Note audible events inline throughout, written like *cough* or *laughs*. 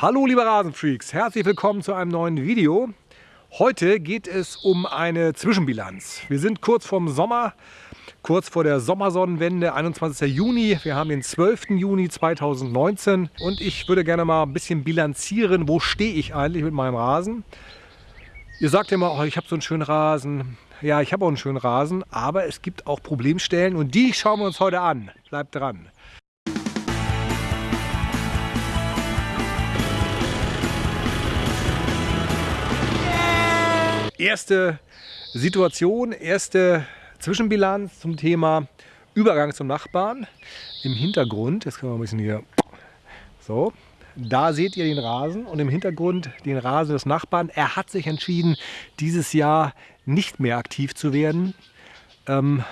Hallo liebe Rasenfreaks, herzlich willkommen zu einem neuen Video. Heute geht es um eine Zwischenbilanz. Wir sind kurz vorm Sommer, kurz vor der Sommersonnenwende, 21. Juni. Wir haben den 12. Juni 2019 und ich würde gerne mal ein bisschen bilanzieren, wo stehe ich eigentlich mit meinem Rasen. Ihr sagt immer, oh, ich habe so einen schönen Rasen. Ja, ich habe auch einen schönen Rasen, aber es gibt auch Problemstellen und die schauen wir uns heute an. Bleibt dran. Erste Situation, erste Zwischenbilanz zum Thema Übergang zum Nachbarn. Im Hintergrund, jetzt können wir ein bisschen hier, so, da seht ihr den Rasen und im Hintergrund den Rasen des Nachbarn. Er hat sich entschieden, dieses Jahr nicht mehr aktiv zu werden. Ähm,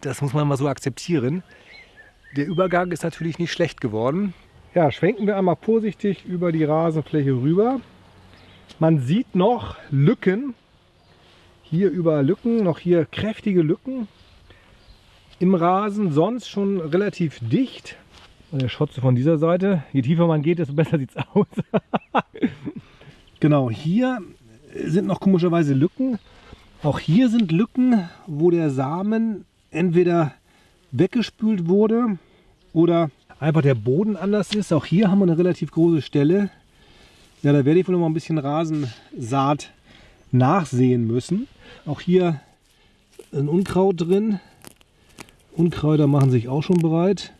das muss man mal so akzeptieren. Der Übergang ist natürlich nicht schlecht geworden. Ja, schwenken wir einmal vorsichtig über die Rasenfläche rüber. Man sieht noch Lücken hier überall Lücken, noch hier kräftige Lücken im Rasen, sonst schon relativ dicht. Und der Schotze von dieser Seite, je tiefer man geht, desto besser sieht es *laughs* aus. genau, hier sind noch komischerweise Lücken. Auch hier sind Lücken, wo der Samen entweder weggespült wurde oder einfach der Boden anders ist. Auch hier haben wir eine relativ große Stelle. Ja, da werde ich wohl noch mal ein bisschen Rasensaat nachsehen müssen. Auch hier ein Unkraut drin. Unkräuter machen sich auch schon bereit.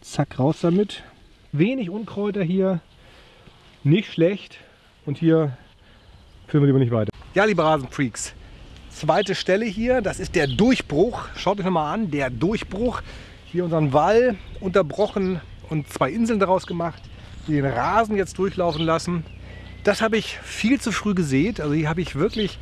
Zack, raus damit. Wenig Unkräuter hier, nicht schlecht. Und hier führen wir lieber nicht weiter. Ja, liebe Rasenfreaks, zweite Stelle hier, das ist der Durchbruch. Schaut euch mal an, der Durchbruch. Hier unseren Wall unterbrochen und zwei Inseln daraus gemacht, die den Rasen jetzt durchlaufen lassen. Das habe ich viel zu früh gesät. Also hier habe ich wirklich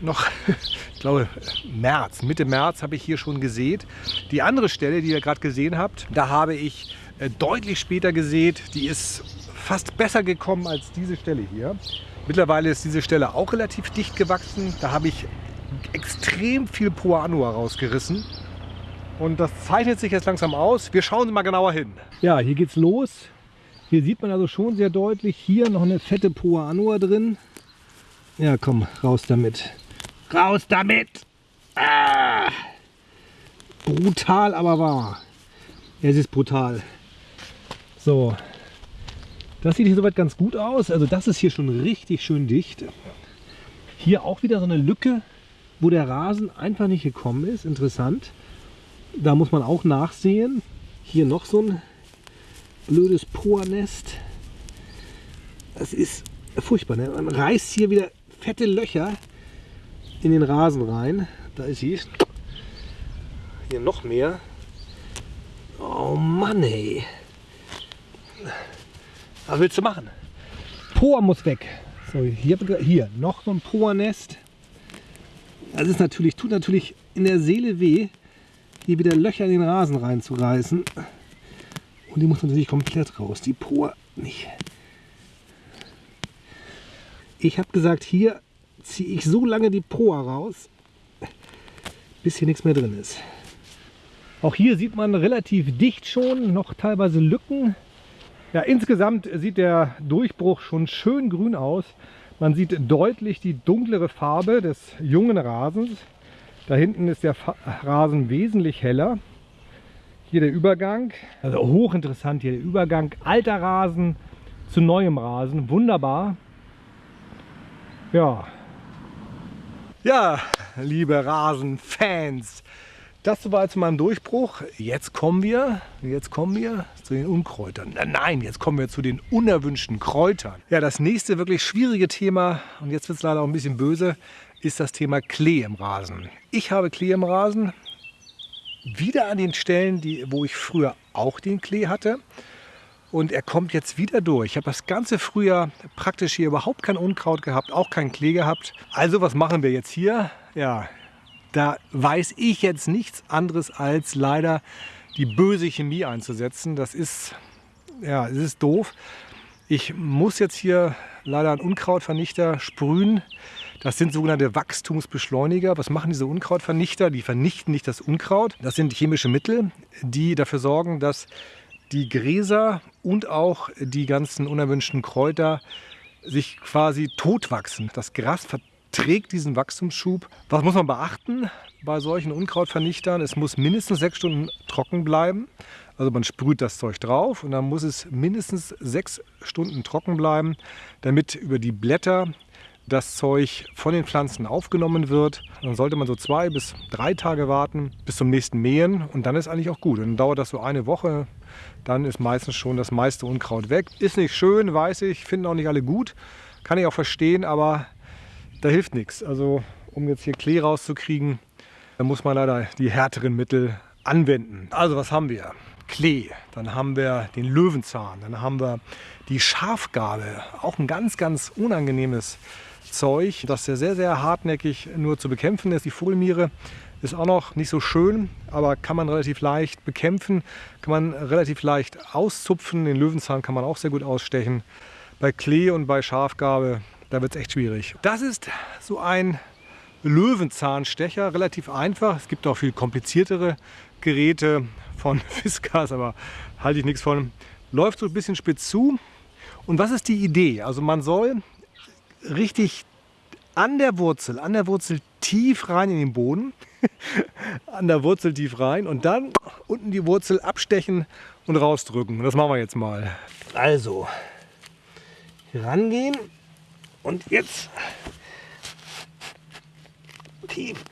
noch, *laughs* ich glaube März, Mitte März habe ich hier schon gesät. Die andere Stelle, die ihr gerade gesehen habt, da habe ich äh, deutlich später gesät. Die ist fast besser gekommen als diese Stelle hier. Mittlerweile ist diese Stelle auch relativ dicht gewachsen. Da habe ich extrem viel Poa Annua rausgerissen. Und das zeichnet sich jetzt langsam aus. Wir schauen mal genauer hin. Ja, hier geht's los. Hier sieht man also schon sehr deutlich, hier noch eine fette Poa Annua drin. Ja, komm, raus damit. Raus damit! Ah! Brutal, aber wahr. Es ist brutal. So, das sieht hier soweit ganz gut aus. Also das ist hier schon richtig schön dicht. Hier auch wieder so eine Lücke, wo der Rasen einfach nicht gekommen ist. Interessant. Da muss man auch nachsehen. Hier noch so ein blödes Poernest. Das ist furchtbar. Ne? Man reißt hier wieder fette Löcher in den Rasen rein. Da ist sie. Hier noch mehr. Oh Mann, ey. Was willst du machen? Poa muss weg. So, hier, hier noch so ein Poernest. Das ist natürlich, tut natürlich in der Seele weh, hier wieder Löcher in den Rasen reinzureißen. Und die muss natürlich komplett raus. Die Poa nicht. Ich habe gesagt, hier ziehe ich so lange die Poa raus, bis hier nichts mehr drin ist. Auch hier sieht man relativ dicht schon, noch teilweise Lücken. Ja, insgesamt sieht der Durchbruch schon schön grün aus. Man sieht deutlich die dunklere Farbe des jungen Rasens. Da hinten ist der Rasen wesentlich heller. Hier der Übergang, also hochinteressant hier der Übergang. Alter Rasen zu neuem Rasen, wunderbar. Ja. Ja, liebe Rasenfans, das war zu meinem Durchbruch. Jetzt kommen wir, jetzt kommen wir zu den Unkräutern. Nein, jetzt kommen wir zu den unerwünschten Kräutern. Ja, das nächste wirklich schwierige Thema, und jetzt wird es leider auch ein bisschen böse, ist das Thema Klee im Rasen. Ich habe Klee im Rasen, wieder an den Stellen, die, wo ich früher auch den Klee hatte. Und er kommt jetzt wieder durch. Ich habe das ganze Frühjahr praktisch hier überhaupt kein Unkraut gehabt, auch kein Klee gehabt. Also was machen wir jetzt hier? Ja, da weiß ich jetzt nichts anderes als leider die böse Chemie einzusetzen. Das ist, ja, es ist doof. Ich muss jetzt hier leider einen Unkrautvernichter sprühen. Das sind sogenannte Wachstumsbeschleuniger. Was machen diese Unkrautvernichter? Die vernichten nicht das Unkraut. Das sind chemische Mittel, die dafür sorgen, dass die Gräser und auch die ganzen unerwünschten Kräuter sich quasi totwachsen. Das Gras verträgt diesen Wachstumsschub. Was muss man beachten bei solchen Unkrautvernichtern? Es muss mindestens sechs Stunden trocken bleiben. Also man sprüht das Zeug drauf und dann muss es mindestens sechs Stunden trocken bleiben, damit über die Blätter das Zeug von den Pflanzen aufgenommen wird. Dann sollte man so zwei bis drei Tage warten bis zum nächsten Mähen und dann ist eigentlich auch gut. Dann dauert das so eine Woche, dann ist meistens schon das meiste Unkraut weg. Ist nicht schön, weiß ich, finden auch nicht alle gut, kann ich auch verstehen, aber da hilft nichts. Also um jetzt hier Klee rauszukriegen, da muss man leider die härteren Mittel anwenden. Also was haben wir? Klee, dann haben wir den Löwenzahn, dann haben wir die Schafgabe, auch ein ganz, ganz unangenehmes Zeug, das sehr, sehr, sehr hartnäckig nur zu bekämpfen ist. Die Vogelmiere ist auch noch nicht so schön, aber kann man relativ leicht bekämpfen, kann man relativ leicht auszupfen. Den Löwenzahn kann man auch sehr gut ausstechen. Bei Klee und bei Schafgabe, da wird es echt schwierig. Das ist so ein Löwenzahnstecher, relativ einfach. Es gibt auch viel kompliziertere Geräte von *laughs* Fiskars, aber halte ich nichts von. Läuft so ein bisschen spitz zu. Und was ist die Idee? Also man soll richtig an der Wurzel, an der Wurzel tief rein in den Boden, *laughs* an der Wurzel tief rein und dann unten die Wurzel abstechen und rausdrücken. Das machen wir jetzt mal. Also, rangehen und jetzt tief.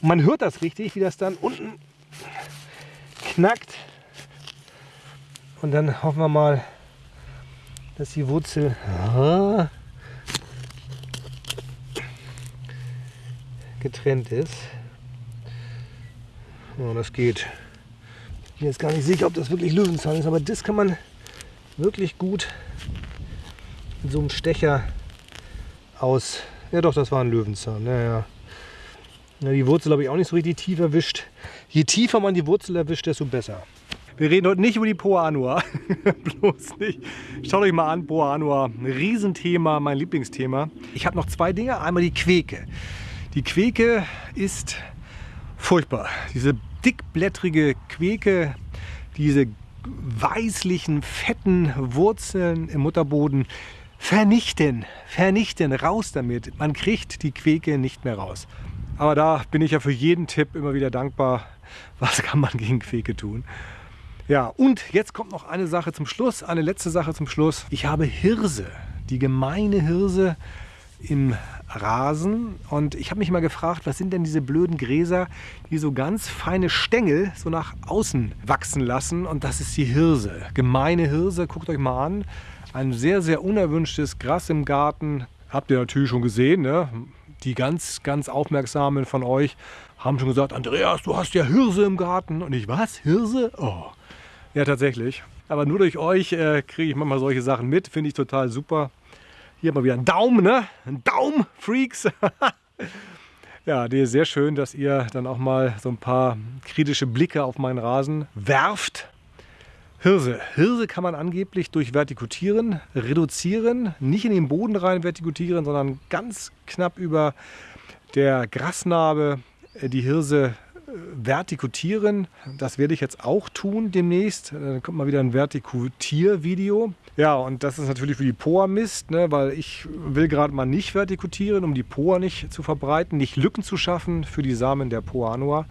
Und man hört das richtig, wie das dann unten knackt. Und dann hoffen wir mal, dass die Wurzel getrennt ist. Ja, das geht. Ich bin jetzt gar nicht sicher, ob das wirklich Löwenzahn ist, aber das kann man wirklich gut mit so einem Stecher aus. Ja doch, das war ein Löwenzahn. Ja, ja. die Wurzel habe ich auch nicht so richtig tief erwischt. Je tiefer man die Wurzel erwischt, desto besser. Wir reden heute nicht über die Poa Anua. *laughs* Bloß nicht. Schaut euch mal an, Poa Anua. Ein Riesenthema, mein Lieblingsthema. Ich habe noch zwei Dinge. Einmal die Queke. Die Queke ist furchtbar. Diese dickblättrige Queke, diese weißlichen, fetten Wurzeln im Mutterboden vernichten, vernichten, raus damit. Man kriegt die Queke nicht mehr raus. Aber da bin ich ja für jeden Tipp immer wieder dankbar. Was kann man gegen Queke tun? Ja, und jetzt kommt noch eine Sache zum Schluss, eine letzte Sache zum Schluss. Ich habe Hirse, die gemeine Hirse im Rasen und ich habe mich mal gefragt, was sind denn diese blöden Gräser, die so ganz feine Stängel so nach außen wachsen lassen und das ist die Hirse. Gemeine Hirse, guckt euch mal an. Ein sehr, sehr unerwünschtes Gras im Garten. Habt ihr natürlich schon gesehen, ne? Die ganz, ganz Aufmerksamen von euch haben schon gesagt, Andreas, du hast ja Hirse im Garten. Und ich, was? Hirse? Oh. Ja, tatsächlich. Aber nur durch euch äh, kriege ich manchmal solche Sachen mit. Finde ich total super. Hier mal wieder ein Daumen, ne? Ein Daumen, Freaks. *laughs* ja, die ist sehr schön, dass ihr dann auch mal so ein paar kritische Blicke auf meinen Rasen werft. Hirse. Hirse kann man angeblich durch Vertikutieren reduzieren. Nicht in den Boden rein vertikutieren, sondern ganz knapp über der Grasnarbe äh, die Hirse vertikutieren. Das werde ich jetzt auch tun demnächst. Dann kommt mal wieder ein Vertikutiervideo. Ja, und das ist natürlich für die Poa Mist, ne, weil ich will gerade mal nicht vertikutieren, um die Poa nicht zu verbreiten, nicht Lücken zu schaffen für die Samen der Poa Annua.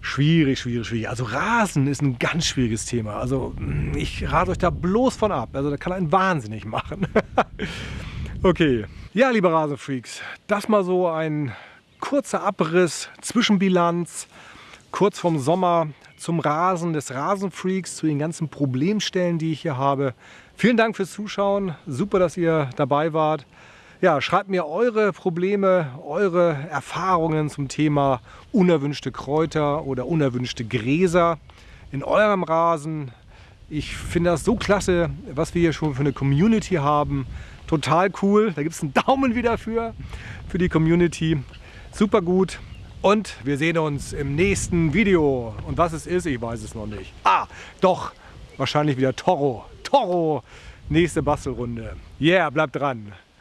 Schwierig, schwierig, schwierig. Also Rasen ist ein ganz schwieriges Thema. Also ich rate euch da bloß von ab. Also da kann einen wahnsinnig machen. *laughs* okay. Ja, liebe Rasenfreaks, das mal so ein kurzer Abriss, Zwischenbilanz, kurz vorm Sommer zum Rasen des Rasenfreaks, zu den ganzen Problemstellen, die ich hier habe. Vielen Dank fürs Zuschauen. Super, dass ihr dabei wart. Ja, schreibt mir eure Probleme, eure Erfahrungen zum Thema unerwünschte Kräuter oder unerwünschte Gräser in eurem Rasen. Ich finde das so klasse, was wir hier schon für eine Community haben. Total cool. Da gibt es einen Daumen wieder für, für die Community. Super gut. Und wir sehen uns im nächsten Video. Und was es ist, ich weiß es noch nicht. Ah, doch, wahrscheinlich wieder Toro. Toro, nächste Bastelrunde. Yeah, bleibt dran.